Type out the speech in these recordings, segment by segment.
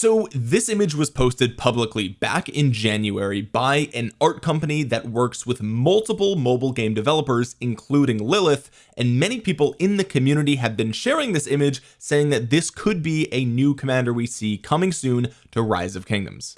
so this image was posted publicly back in January by an art company that works with multiple mobile game developers including Lilith and many people in the community have been sharing this image saying that this could be a new commander we see coming soon to rise of kingdoms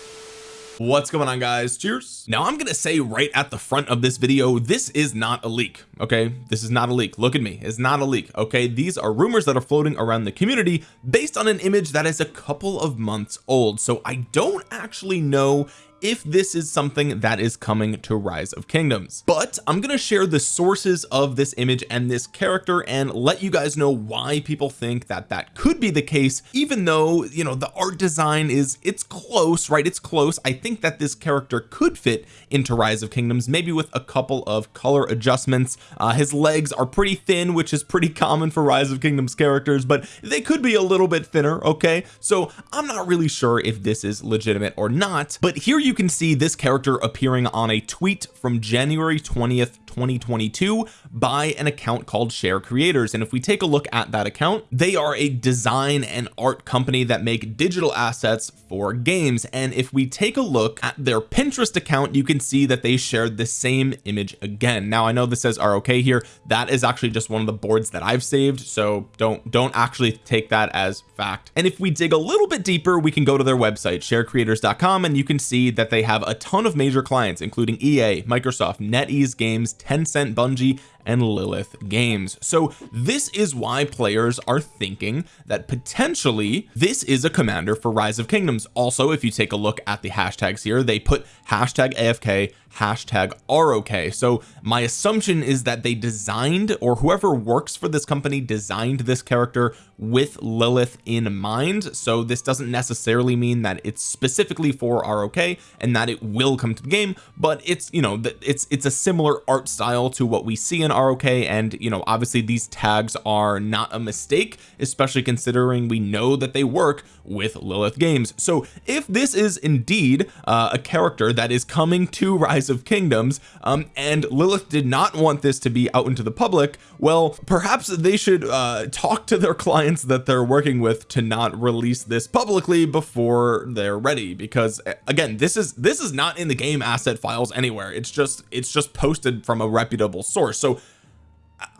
what's going on guys? Cheers. Now I'm gonna say right at the front of this video this is not a leak okay? This is not a leak. Look at me. It's not a leak okay? These are rumors that are floating around the community based on an image that is a couple of months old. So I don't actually know if this is something that is coming to rise of kingdoms. But I'm going to share the sources of this image and this character and let you guys know why people think that that could be the case even though you know the art design is it's close right? It's close. I think that this character could fit into rise of kingdoms maybe with a couple of color adjustments. Uh, his legs are pretty thin which is pretty common for rise of kingdoms characters but they could be a little bit thinner okay? So I'm not really sure if this is legitimate or not but here you can see this character appearing on a tweet from January 20th 2022 by an account called share creators. And if we take a look at that account they are a design and art company that make digital assets for games. And if we take a look at their Pinterest account you can see that they shared the same image again. Now I know this says ROK here. That is actually just one of the boards that I've saved so don't don't actually take that as fact. And if we dig a little bit deeper we can go to their website sharecreators.com and you can see that they have a ton of major clients including EA Microsoft NetEase Games Tencent Bungie and Lilith games. So this is why players are thinking that potentially this is a commander for rise of kingdoms. Also if you take a look at the hashtags here they put hashtag AFK hashtag ROK so my assumption is that they designed or whoever works for this company designed this character with Lilith in mind. So this doesn't necessarily mean that it's specifically for ROK and that it will come to the game but it's you know it's it's a similar art style to what we see in ROK and you know obviously these tags are not a mistake especially considering we know that they work with Lilith games. So if this is indeed uh, a character that is coming to rise of kingdoms um, and Lilith did not want this to be out into the public well perhaps they should uh, talk to their clients that they're working with to not release this publicly before they're ready because again this is this is not in the game asset files anywhere. It's just it's just posted from a reputable source. So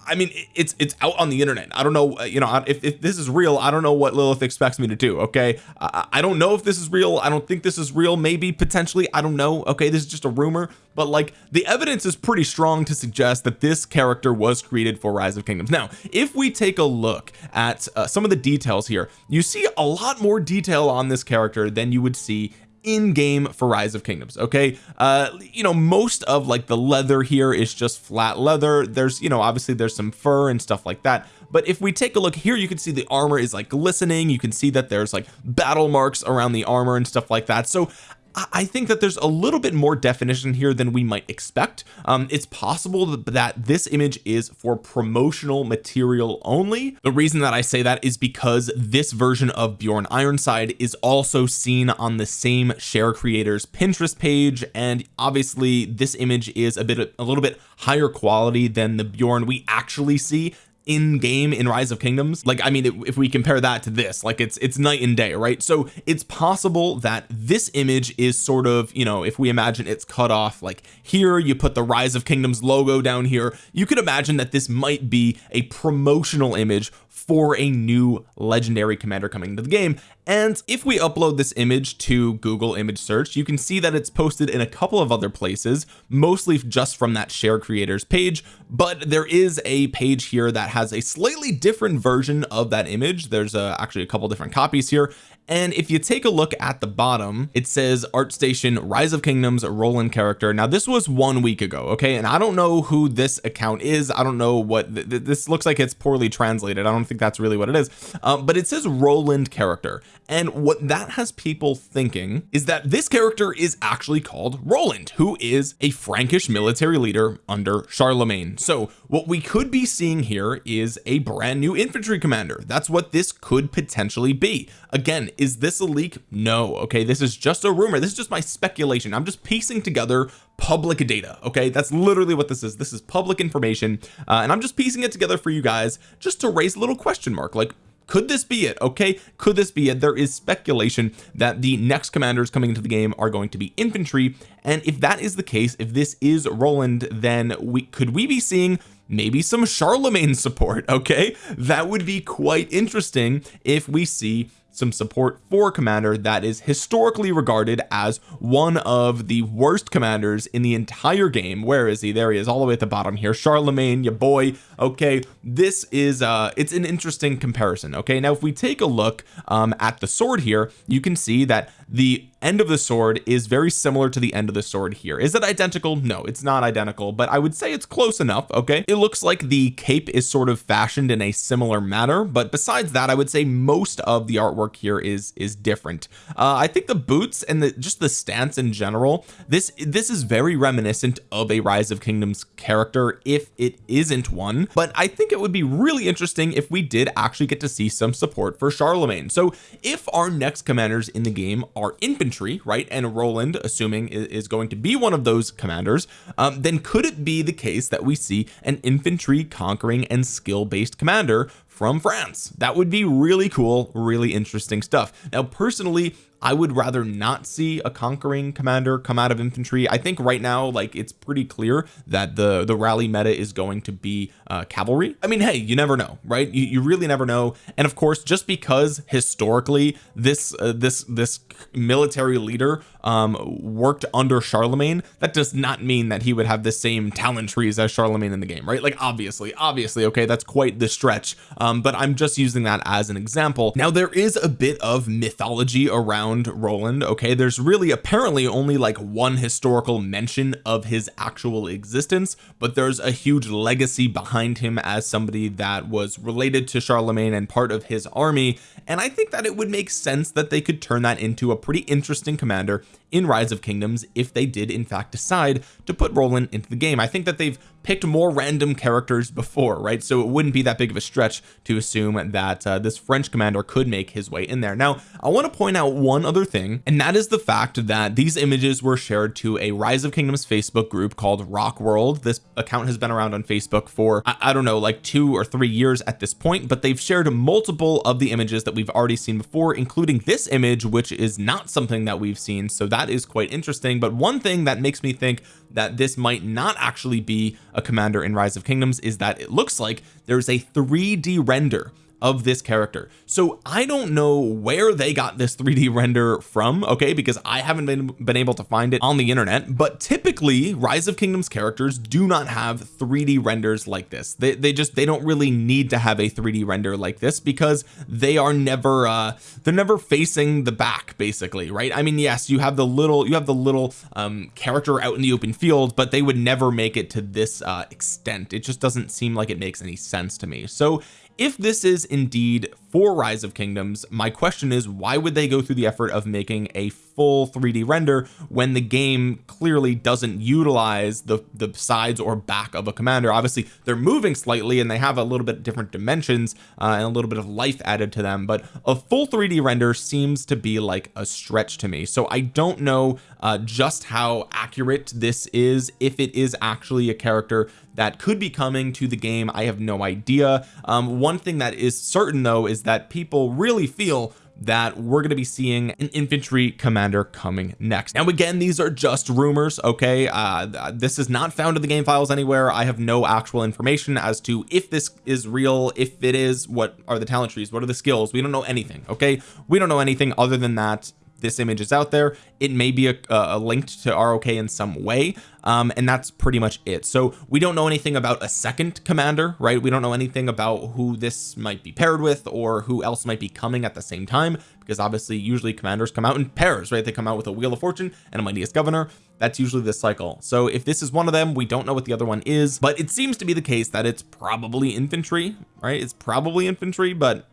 I mean it's it's out on the internet. I don't know uh, you know if, if this is real I don't know what Lilith expects me to do okay? I, I don't know if this is real. I don't think this is real. Maybe potentially I don't know okay? This is just a rumor. But like the evidence is pretty strong to suggest that this character was created for rise of kingdoms. Now if we take a look at uh, some of the details here you see a lot more detail on this character than you would see in game for rise of kingdoms okay? Uh you know most of like the leather here is just flat leather. There's you know obviously there's some fur and stuff like that. But if we take a look here you can see the armor is like glistening. You can see that there's like battle marks around the armor and stuff like that. So I think that there's a little bit more definition here than we might expect. Um, it's possible that this image is for promotional material only. The reason that I say that is because this version of Bjorn Ironside is also seen on the same share creators Pinterest page. And obviously this image is a bit a little bit higher quality than the Bjorn we actually see in game in rise of kingdoms like I mean if we compare that to this like it's it's night and day right? So it's possible that this image is sort of you know if we imagine it's cut off like here you put the rise of kingdoms logo down here you could imagine that this might be a promotional image for a new legendary commander coming to the game. And if we upload this image to Google image search you can see that it's posted in a couple of other places mostly just from that share creators page. But there is a page here that has a slightly different version of that image. There's uh, actually a couple different copies here and if you take a look at the bottom it says ArtStation Rise of Kingdoms Roland character. Now this was one week ago okay? And I don't know who this account is. I don't know what th this looks like it's poorly translated. I don't think that's really what it is. Um, but it says Roland character. And what that has people thinking is that this character is actually called Roland who is a Frankish military leader under Charlemagne. So what we could be seeing here is a brand new infantry commander. That's what this could potentially be. Again is this a leak? No okay? This is just a rumor. This is just my speculation. I'm just piecing together public data okay? That's literally what this is. This is public information uh, and I'm just piecing it together for you guys just to raise a little question mark. Like could this be it okay? Could this be it? There is speculation that the next commanders coming into the game are going to be infantry and if that is the case if this is Roland then we could we be seeing maybe some Charlemagne support okay? That would be quite interesting if we see some support for commander that is historically regarded as one of the worst commanders in the entire game. Where is he? There he is all the way at the bottom here. Charlemagne your boy. Okay this is uh it's an interesting comparison okay? Now if we take a look um at the sword here you can see that the end of the sword is very similar to the end of the sword here. Is it identical? No it's not identical but I would say it's close enough okay? It looks like the cape is sort of fashioned in a similar manner but besides that I would say most of the artwork here is is different. Uh, I think the boots and the just the stance in general this this is very reminiscent of a rise of kingdoms character if it isn't one. But I think it would be really interesting if we did actually get to see some support for Charlemagne. So if our next commanders in the game are infantry infantry right and Roland assuming is going to be one of those commanders um, then could it be the case that we see an infantry conquering and skill based commander from France. That would be really cool really interesting stuff. Now personally I would rather not see a conquering commander come out of infantry. I think right now like it's pretty clear that the the rally meta is going to be uh, cavalry. I mean hey you never know right? You, you really never know. And of course just because historically this uh, this this military leader um worked under Charlemagne that does not mean that he would have the same talent trees as Charlemagne in the game right? Like obviously obviously okay that's quite the stretch. Um but I'm just using that as an example. Now there is a bit of mythology around around Roland okay? There's really apparently only like one historical mention of his actual existence but there's a huge legacy behind him as somebody that was related to Charlemagne and part of his army and I think that it would make sense that they could turn that into a pretty interesting commander in rise of kingdoms if they did in fact decide to put Roland into the game. I think that they've picked more random characters before right? So it wouldn't be that big of a stretch to assume that uh, this French commander could make his way in there. Now I want to point out one other thing and that is the fact that these images were shared to a rise of kingdoms Facebook group called rock world. This account has been around on Facebook for I, I don't know like two or three years at this point but they've shared multiple of the images that we've already seen before including this image which is not something that we've seen. So that is quite interesting. But one thing that makes me think that this might not actually be a commander in rise of kingdoms is that it looks like there's a 3d render of this character. So I don't know where they got this 3d render from okay because I haven't been been able to find it on the internet but typically rise of kingdoms characters do not have 3d renders like this. They, they just they don't really need to have a 3d render like this because they are never uh they're never facing the back basically right? I mean yes you have the little you have the little um character out in the open field but they would never make it to this uh extent. It just doesn't seem like it makes any sense to me. So if this is indeed for rise of kingdoms my question is why would they go through the effort of making a full 3d render when the game clearly doesn't utilize the the sides or back of a commander? Obviously they're moving slightly and they have a little bit different dimensions uh, and a little bit of life added to them but a full 3d render seems to be like a stretch to me. So I don't know uh, just how accurate this is if it is actually a character that could be coming to the game. I have no idea. Um, one thing that is certain though is that people really feel that we're going to be seeing an infantry commander coming next. Now again these are just rumors okay? Uh this is not found in the game files anywhere. I have no actual information as to if this is real if it is what are the talent trees what are the skills. We don't know anything okay? We don't know anything other than that this image is out there it may be a, a linked to ROK in some way um, and that's pretty much it. So we don't know anything about a second commander right? We don't know anything about who this might be paired with or who else might be coming at the same time because obviously usually commanders come out in pairs right? They come out with a wheel of fortune and a mightiest governor. That's usually the cycle. So if this is one of them we don't know what the other one is but it seems to be the case that it's probably infantry right? It's probably infantry but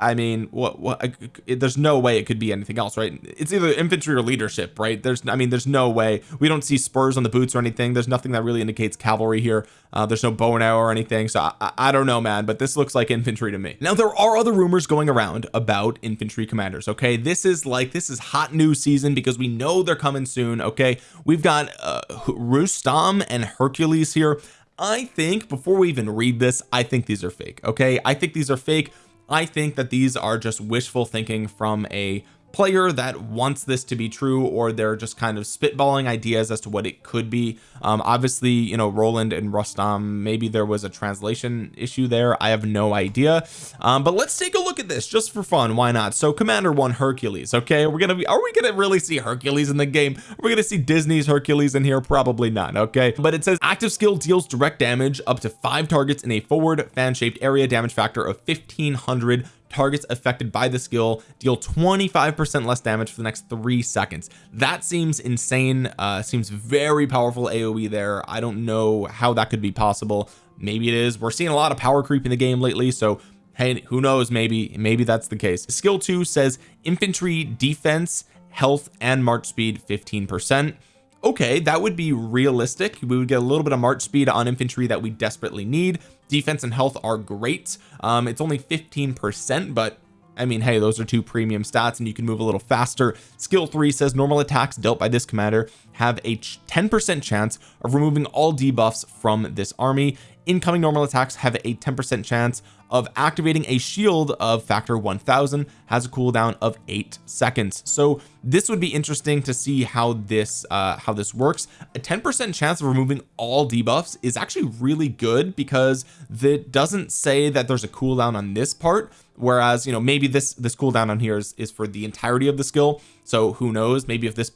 I mean what what it, there's no way it could be anything else right? It's either infantry or leadership right? There's I mean there's no way. We don't see spurs on the boots or anything. There's nothing that really indicates cavalry here. Uh, there's no bow and arrow or anything. So I, I don't know man but this looks like infantry to me. Now there are other rumors going around about infantry commanders okay? This is like this is hot news season because we know they're coming soon okay? We've got uh, Rustam and Hercules here. I think before we even read this I think these are fake okay? I think these are fake I think that these are just wishful thinking from a player that wants this to be true or they're just kind of spitballing ideas as to what it could be. Um, obviously you know Roland and Rustam maybe there was a translation issue there. I have no idea. Um, but let's take a look at this just for fun. Why not? So commander one Hercules okay? We're gonna be are we gonna really see Hercules in the game? We're gonna see Disney's Hercules in here? Probably not okay? But it says active skill deals direct damage up to five targets in a forward fan-shaped area damage factor of 1500 targets affected by the skill deal 25 percent less damage for the next three seconds. That seems insane uh seems very powerful aoe there. I don't know how that could be possible. Maybe it is. We're seeing a lot of power creep in the game lately so hey who knows? Maybe maybe that's the case. Skill two says infantry defense health and march speed 15 percent okay that would be realistic. We would get a little bit of march speed on infantry that we desperately need. Defense and health are great. Um it's only 15 percent but I mean hey those are two premium stats and you can move a little faster. Skill three says normal attacks dealt by this commander have a 10 percent chance of removing all debuffs from this army incoming normal attacks have a 10 percent chance of activating a shield of factor 1000 has a cooldown of eight seconds. So this would be interesting to see how this uh how this works. A 10 percent chance of removing all debuffs is actually really good because that doesn't say that there's a cooldown on this part whereas you know maybe this this cooldown on here is, is for the entirety of the skill. So who knows? Maybe if this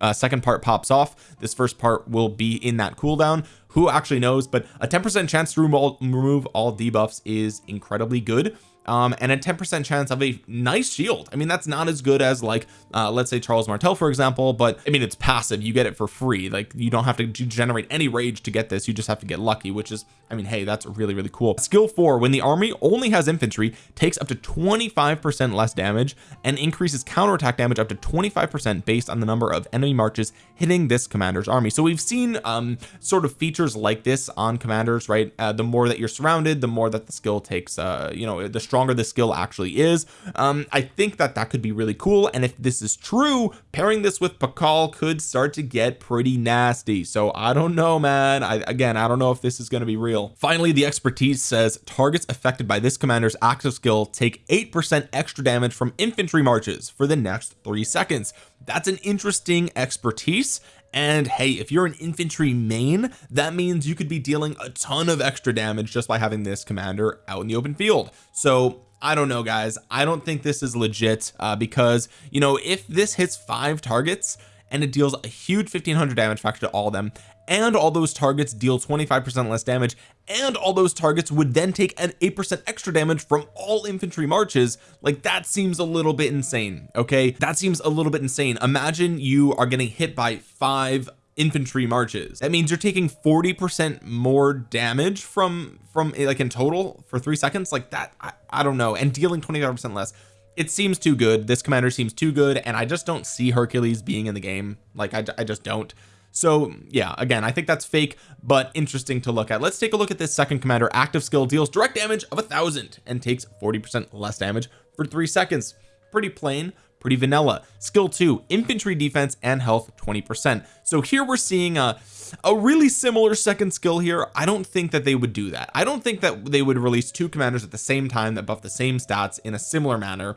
uh, second part pops off this first part will be in that cooldown. Who actually knows but a 10 percent chance to remove all, remove all debuffs is incredibly good um, and a 10% chance of a nice shield. I mean that's not as good as like uh, let's say Charles Martel for example but I mean it's passive. You get it for free. Like you don't have to generate any rage to get this. You just have to get lucky which is I mean hey that's really really cool. Skill four when the army only has infantry takes up to 25% less damage and increases counterattack damage up to 25% based on the number of enemy marches hitting this commander's army. So we've seen um sort of features like this on commanders right? Uh, the more that you're surrounded the more that the skill takes uh you know the stronger stronger the skill actually is. Um I think that that could be really cool and if this is true pairing this with Pakal could start to get pretty nasty. So I don't know man. I again I don't know if this is going to be real. Finally the expertise says targets affected by this commander's active skill take 8% extra damage from infantry marches for the next three seconds. That's an interesting expertise and hey if you're an infantry main that means you could be dealing a ton of extra damage just by having this commander out in the open field. So I don't know guys. I don't think this is legit uh, because you know if this hits five targets and it deals a huge 1500 damage factor to all of them. And all those targets deal 25 percent less damage. And all those targets would then take an 8% extra damage from all infantry marches. Like that seems a little bit insane okay? That seems a little bit insane. Imagine you are getting hit by five infantry marches. That means you're taking 40 percent more damage from from like in total for three seconds? Like that I, I don't know. And dealing 25 percent less it seems too good. This commander seems too good and I just don't see Hercules being in the game. Like I, I just don't. So yeah again I think that's fake but interesting to look at. Let's take a look at this second commander. Active skill deals direct damage of a thousand and takes 40 percent less damage for three seconds. Pretty plain pretty vanilla. Skill two infantry defense and health 20 percent. So here we're seeing a a really similar second skill here. I don't think that they would do that. I don't think that they would release two commanders at the same time that buff the same stats in a similar manner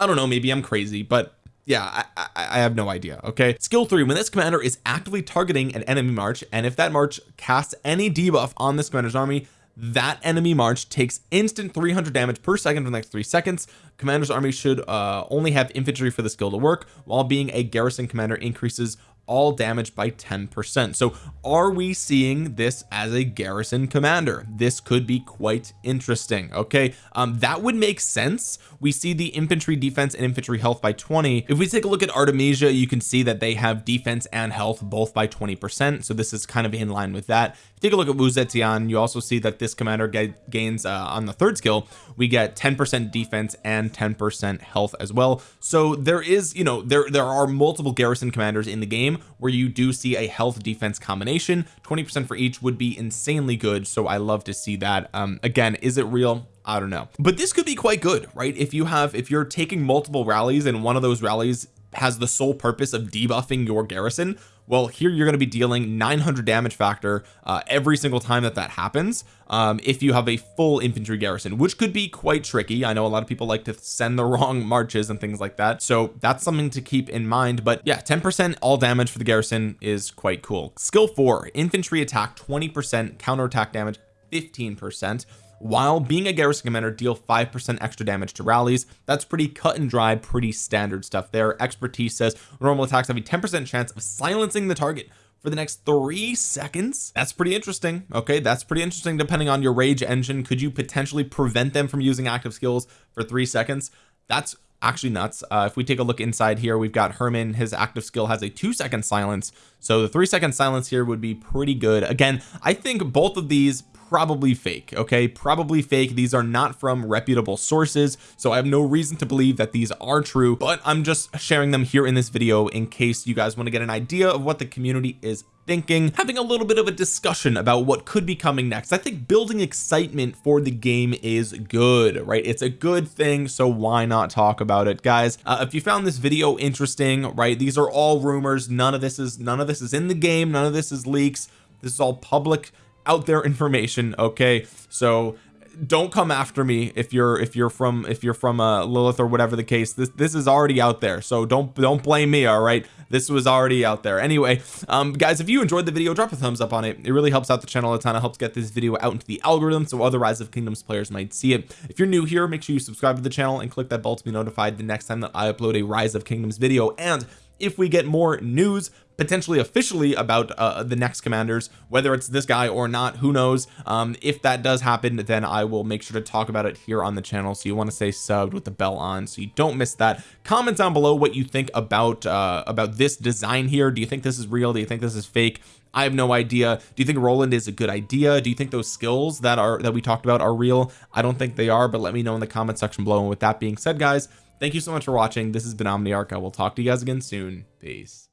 I don't know maybe I'm crazy but yeah I, I, have no idea okay? Skill three when this commander is actively targeting an enemy march and if that march casts any debuff on this commander's army that enemy march takes instant 300 damage per second for the next three seconds. Commander's army should uh, only have infantry for the skill to work. While being a garrison commander increases all damage by 10 percent. So are we seeing this as a garrison commander? This could be quite interesting okay? Um that would make sense. We see the infantry defense and infantry health by 20 if we take a look at Artemisia you can see that they have defense and health both by 20 percent. So this is kind of in line with that. Take a look at Wu Zetian you also see that this commander gains uh, on the third skill we get 10 percent defense and 10 percent health as well. So there is you know there there are multiple garrison commanders in the game where you do see a health defense combination. 20 percent for each would be insanely good so I love to see that. Um again is it real? I don't know. But this could be quite good right? If you have if you're taking multiple rallies and one of those rallies has the sole purpose of debuffing your garrison well here you're going to be dealing 900 damage factor uh, every single time that that happens um, if you have a full infantry garrison which could be quite tricky. I know a lot of people like to send the wrong marches and things like that so that's something to keep in mind but yeah 10 percent all damage for the garrison is quite cool. Skill 4 infantry attack 20 percent counter attack damage 15 percent while being a garrison commander deal 5% extra damage to rallies. That's pretty cut and dry pretty standard stuff there. Expertise says normal attacks have a 10% chance of silencing the target for the next three seconds. That's pretty interesting. Okay that's pretty interesting depending on your rage engine. Could you potentially prevent them from using active skills for three seconds? That's actually nuts. Uh, if we take a look inside here we've got Hermann. His active skill has a two second silence. So the three second silence here would be pretty good. Again I think both of these probably fake okay? Probably fake. These are not from reputable sources so I have no reason to believe that these are true but I'm just sharing them here in this video in case you guys want to get an idea of what the community is thinking having a little bit of a discussion about what could be coming next. I think building excitement for the game is good right? It's a good thing so why not talk about it? Guys uh, if you found this video interesting right these are all rumors. None of this is none of this is in the game. None of this is leaks. This is all public out there information okay? So don't come after me if you're if you're from if you're from uh Lilith or whatever the case. This this is already out there so don't don't blame me all right? This was already out there. Anyway um guys if you enjoyed the video drop a thumbs up on it. It really helps out the channel a ton. It helps get this video out into the algorithm so other rise of kingdoms players might see it. If you're new here make sure you subscribe to the channel and click that bell to be notified the next time that I upload a rise of kingdoms video. And if we get more news potentially officially about uh, the next commanders whether it's this guy or not who knows? Um, if that does happen then I will make sure to talk about it here on the channel so you want to stay subbed with the bell on so you don't miss that. Comment down below what you think about uh, about this design here. Do you think this is real? Do you think this is fake? I have no idea. Do you think Roland is a good idea? Do you think those skills that are that we talked about are real? I don't think they are but let me know in the comment section below. And with that being said guys thank you so much for watching. This has been Omniarch. I will talk to you guys again soon. Peace